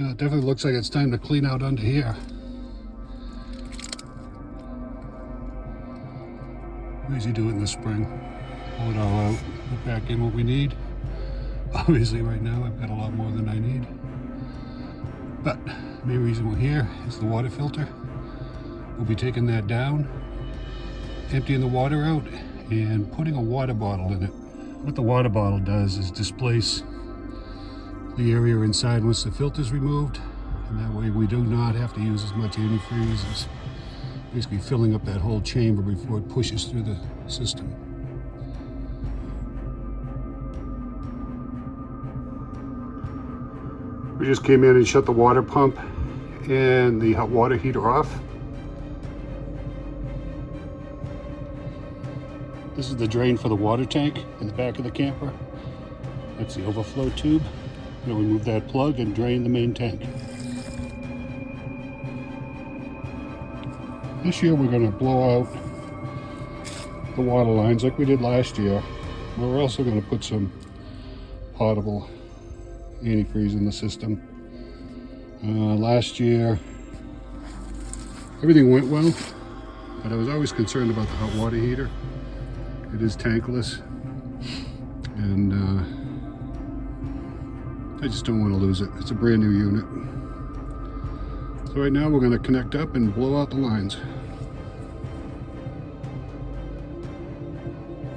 Yeah, it definitely looks like it's time to clean out under here. Usually do it in the spring. Pull it all out, put back in what we need. Obviously right now I've got a lot more than I need. But the main reason we're here is the water filter. We'll be taking that down, emptying the water out, and putting a water bottle in it. What the water bottle does is displace the area inside once the filter is removed. And that way we do not have to use as much antifreeze as basically filling up that whole chamber before it pushes through the system. We just came in and shut the water pump and the hot water heater off. This is the drain for the water tank in the back of the camper. That's the overflow tube. We'll remove that plug and drain the main tank. This year we're going to blow out the water lines like we did last year. We're also going to put some potable antifreeze in the system. Uh, last year, everything went well, but I was always concerned about the hot water heater. It is tankless, and uh, I just don't want to lose it. It's a brand new unit. So right now we're going to connect up and blow out the lines.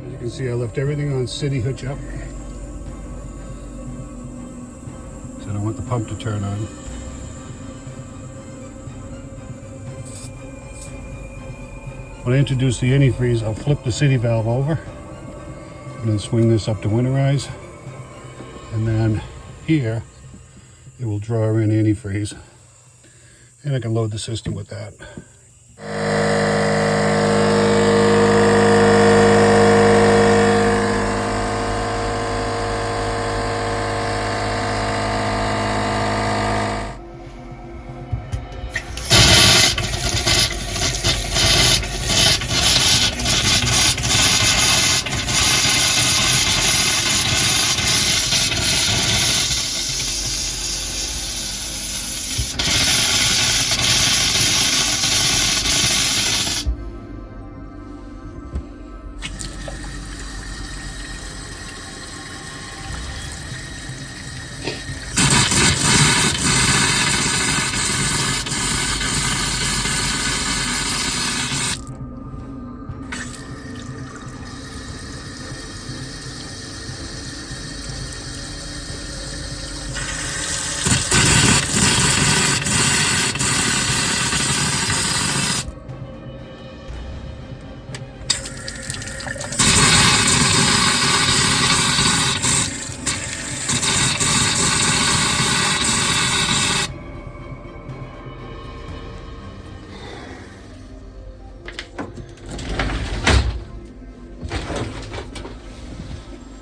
As you can see, I left everything on city hitch up. So I want the pump to turn on. When I introduce the antifreeze, I'll flip the city valve over and then swing this up to winterize. And then here, it will draw in antifreeze. And I can load the system with that.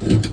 Mm-hmm.